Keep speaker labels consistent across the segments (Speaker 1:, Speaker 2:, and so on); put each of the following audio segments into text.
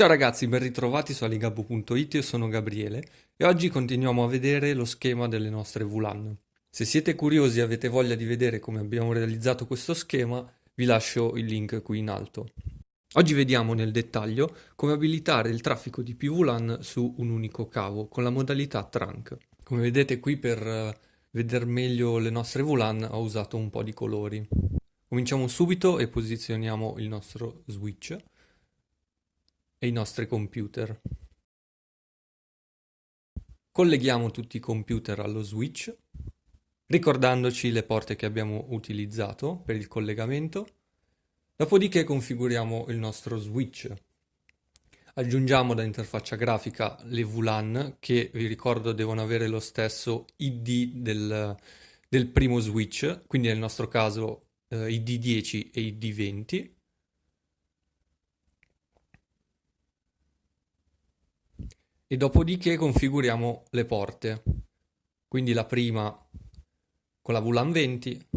Speaker 1: Ciao ragazzi, ben ritrovati su aligabbo.it, io sono Gabriele e oggi continuiamo a vedere lo schema delle nostre VLAN. Se siete curiosi e avete voglia di vedere come abbiamo realizzato questo schema, vi lascio il link qui in alto. Oggi vediamo nel dettaglio come abilitare il traffico di PVLAN su un unico cavo con la modalità trunk. Come vedete qui per eh, vedere meglio le nostre VLAN ho usato un po' di colori. Cominciamo subito e posizioniamo il nostro switch e i nostri computer. Colleghiamo tutti i computer allo switch, ricordandoci le porte che abbiamo utilizzato per il collegamento. Dopodiché configuriamo il nostro switch. Aggiungiamo da interfaccia grafica le VLAN che vi ricordo devono avere lo stesso ID del, del primo switch, quindi nel nostro caso eh, ID10 e ID20 e dopodiché configuriamo le porte. Quindi la prima con la VLAN 20,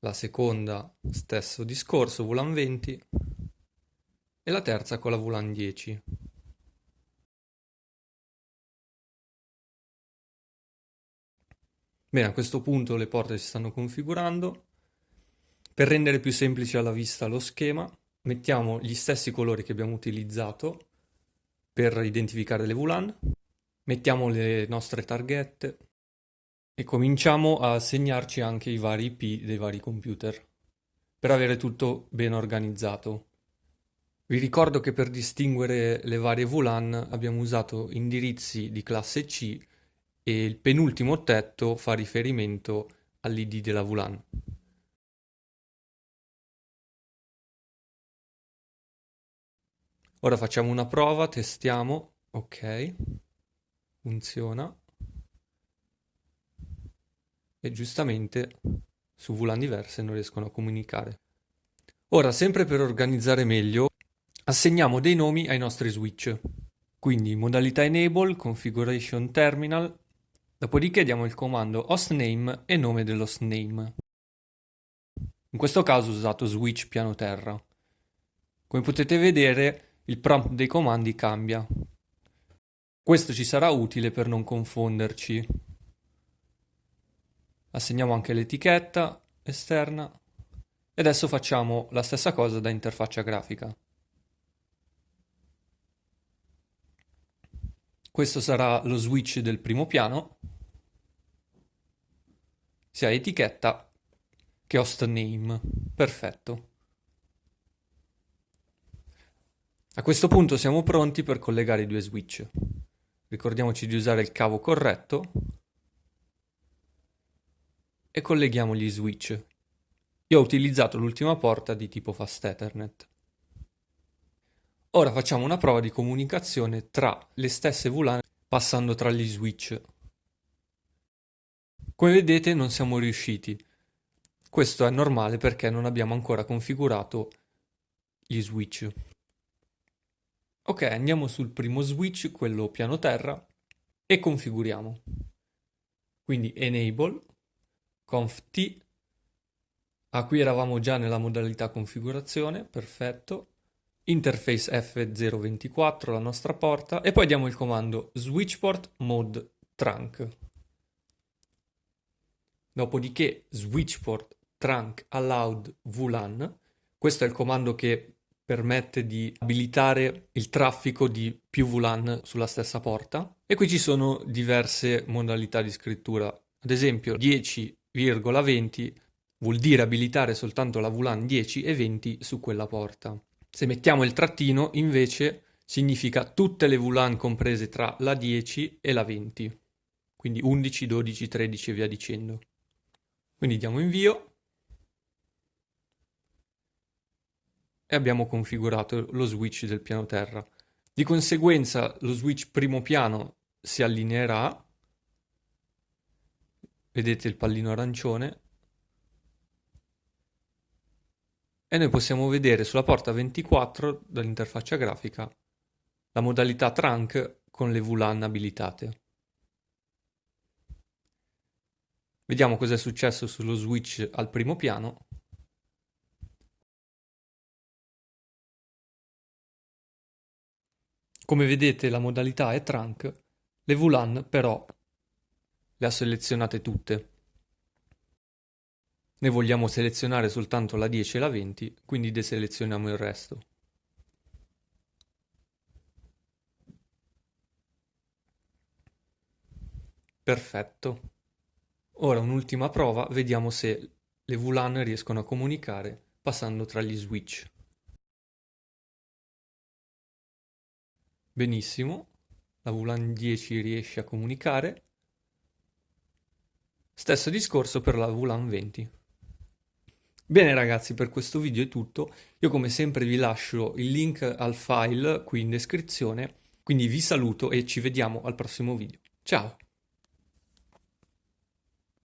Speaker 1: la seconda stesso discorso VLAN 20 e la terza con la VLAN 10. Bene, a questo punto le porte si stanno configurando. Per rendere più semplice alla vista lo schema, mettiamo gli stessi colori che abbiamo utilizzato per identificare le VLAN, mettiamo le nostre targhette e cominciamo a segnarci anche i vari IP dei vari computer per avere tutto ben organizzato. Vi ricordo che per distinguere le varie VLAN abbiamo usato indirizzi di classe C e il penultimo ottetto fa riferimento all'ID della VLAN. Ora facciamo una prova, testiamo, ok, funziona. E giustamente su VLAN diverse non riescono a comunicare. Ora, sempre per organizzare meglio, assegniamo dei nomi ai nostri switch. Quindi modalità enable, configuration terminal, dopodiché diamo il comando hostname e nome dell'hostname. In questo caso ho usato switch piano terra. Come potete vedere il prompt dei comandi cambia. Questo ci sarà utile per non confonderci. Assegniamo anche l'etichetta esterna e adesso facciamo la stessa cosa da interfaccia grafica. Questo sarà lo switch del primo piano, sia etichetta che host name. Perfetto. A questo punto siamo pronti per collegare i due switch. Ricordiamoci di usare il cavo corretto e colleghiamo gli switch. Io ho utilizzato l'ultima porta di tipo Fast Ethernet. Ora facciamo una prova di comunicazione tra le stesse VLAN passando tra gli switch. Come vedete non siamo riusciti. Questo è normale perché non abbiamo ancora configurato gli switch. Ok, andiamo sul primo switch, quello piano terra, e configuriamo. Quindi enable, conf t, ah qui eravamo già nella modalità configurazione, perfetto, interface F024, la nostra porta, e poi diamo il comando switchport mode trunk. Dopodiché switchport trunk allowed VLAN, questo è il comando che permette di abilitare il traffico di più VLAN sulla stessa porta e qui ci sono diverse modalità di scrittura. Ad esempio 10,20 vuol dire abilitare soltanto la VLAN 10 e 20 su quella porta. Se mettiamo il trattino invece significa tutte le VLAN comprese tra la 10 e la 20, quindi 11, 12, 13 e via dicendo. Quindi diamo invio e abbiamo configurato lo switch del piano terra. Di conseguenza lo switch primo piano si allineerà, vedete il pallino arancione, e noi possiamo vedere sulla porta 24 dall'interfaccia grafica la modalità trunk con le VLAN abilitate. Vediamo cosa è successo sullo switch al primo piano. Come vedete la modalità è trunk, le VLAN però le ha selezionate tutte. Ne vogliamo selezionare soltanto la 10 e la 20, quindi deselezioniamo il resto. Perfetto. Ora un'ultima prova, vediamo se le VLAN riescono a comunicare passando tra gli switch. Benissimo, la VLAN 10 riesce a comunicare. Stesso discorso per la VLAN 20. Bene ragazzi, per questo video è tutto. Io come sempre vi lascio il link al file qui in descrizione, quindi vi saluto e ci vediamo al prossimo video. Ciao!